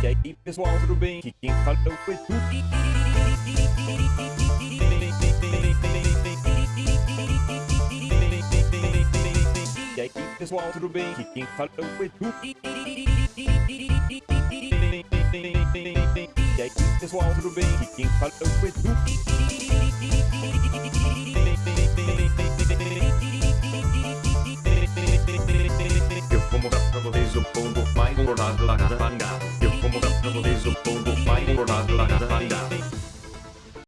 E aí pessoal, tudo bem? Que quem fala é o Edu E aí pessoal, tudo bem? Que quem fala é o Edu E aí pessoal, tudo bem? Que quem fala é o Edu Eu vou mostrar pra vocês o pombo mais engordado da Catarina Desde o ponto nada, importante nada.